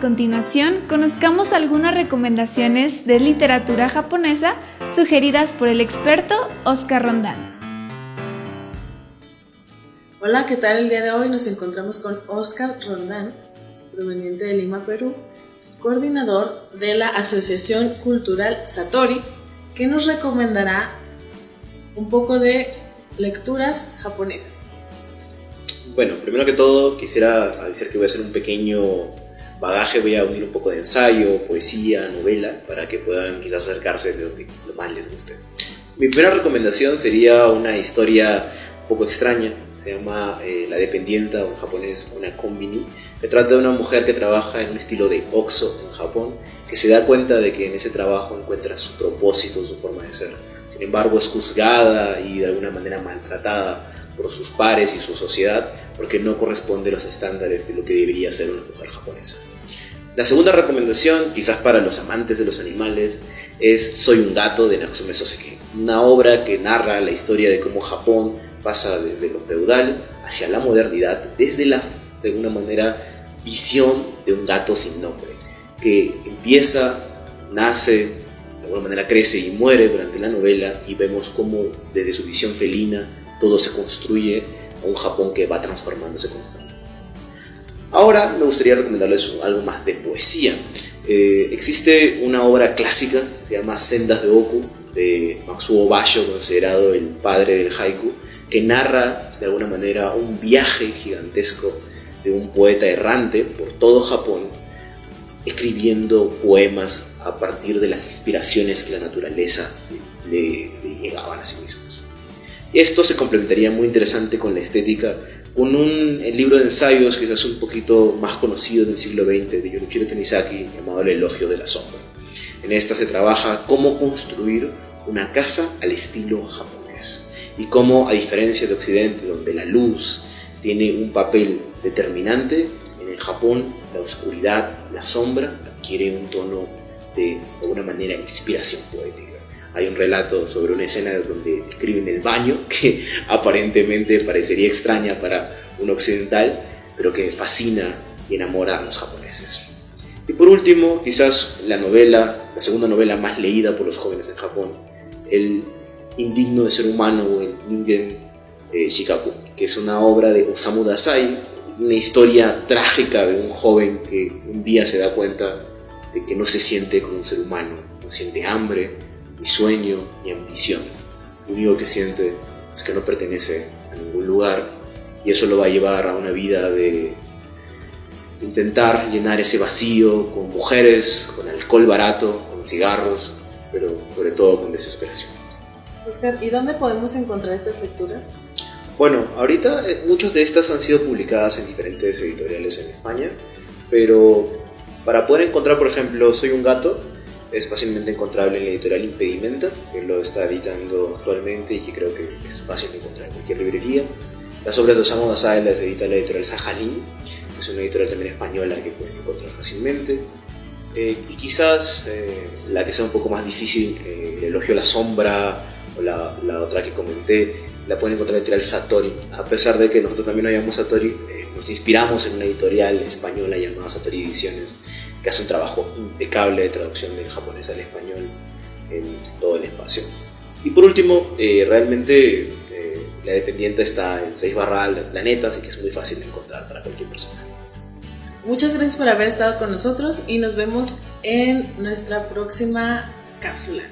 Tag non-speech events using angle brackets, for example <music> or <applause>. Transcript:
A continuación, conozcamos algunas recomendaciones de literatura japonesa sugeridas por el experto Oscar Rondán. Hola, ¿qué tal? El día de hoy nos encontramos con Oscar Rondán, proveniente de Lima, Perú, coordinador de la Asociación Cultural Satori, que nos recomendará un poco de lecturas japonesas. Bueno, primero que todo quisiera decir que voy a hacer un pequeño bagaje, voy a unir un poco de ensayo, poesía, novela, para que puedan quizás acercarse de lo más les guste. Mi primera recomendación sería una historia un poco extraña, se llama eh, La Dependienta, en japonés una kombini, que trata de una mujer que trabaja en un estilo de oxo en Japón, que se da cuenta de que en ese trabajo encuentra su propósito, su forma de ser. Sin embargo, es juzgada y de alguna manera maltratada por sus pares y su sociedad porque no corresponde a los estándares de lo que debería ser una mujer japonesa. La segunda recomendación, quizás para los amantes de los animales, es Soy un gato de Natsume Soseki, una obra que narra la historia de cómo Japón pasa desde lo feudal hacia la modernidad desde la, de alguna manera, visión de un gato sin nombre, que empieza, nace, de alguna manera crece y muere durante la novela y vemos cómo desde su visión felina todo se construye a un Japón que va transformándose constantemente. Ahora me gustaría recomendarles algo más de poesía. Eh, existe una obra clásica, se llama Sendas de Oku, de Matsuo Basho, considerado el padre del haiku, que narra de alguna manera un viaje gigantesco de un poeta errante por todo Japón, escribiendo poemas a partir de las inspiraciones que la naturaleza le, le llegaban a sí mismo. Esto se complementaría muy interesante con la estética, con un libro de ensayos quizás un poquito más conocido del siglo XX de Yorichiro Tanizaki llamado El elogio de la sombra. En esta se trabaja cómo construir una casa al estilo japonés y cómo, a diferencia de Occidente, donde la luz tiene un papel determinante, en el Japón la oscuridad, la sombra adquiere un tono de, de alguna manera, inspiración poética. Hay un relato sobre una escena donde escriben el baño, <laughs> que aparentemente parecería extraña para un occidental, pero que fascina y enamora a los japoneses. Y por último, quizás la novela, la segunda novela más leída por los jóvenes en Japón, El indigno de ser humano o el Ningen eh, Shikaku, que es una obra de Osamu Dazai, una historia trágica de un joven que un día se da cuenta de que no se siente como un ser humano, no siente hambre, ni sueño, ni ambición. Lo único que siente es que no pertenece a ningún lugar y eso lo va a llevar a una vida de intentar llenar ese vacío con mujeres, con alcohol barato, con cigarros, pero sobre todo con desesperación. Oscar, ¿y dónde podemos encontrar estas lecturas? Bueno, ahorita eh, muchas de estas han sido publicadas en diferentes editoriales en España, pero para poder encontrar, por ejemplo, Soy un gato, es fácilmente encontrable en la editorial Impedimenta, que lo está editando actualmente y que creo que es fácil de encontrar en cualquier librería. Las obras de Osamu Dazai las edita la editorial Sajalín, que es una editorial también española que pueden encontrar fácilmente. Eh, y quizás eh, la que sea un poco más difícil, eh, El elogio a la sombra, o la, la, otra que comenté, la pueden encontrar en la editorial Satori. A pesar de que nosotros también no llamamos Satori, nos inspiramos en una editorial española llamada Satori Ediciones, que hace un trabajo impecable de traducción del japonés al español en todo el espacio. Y por último, eh, realmente eh, la dependiente está en 6 barra del planeta, así que es muy fácil de encontrar para cualquier persona. Muchas gracias por haber estado con nosotros y nos vemos en nuestra próxima cápsula.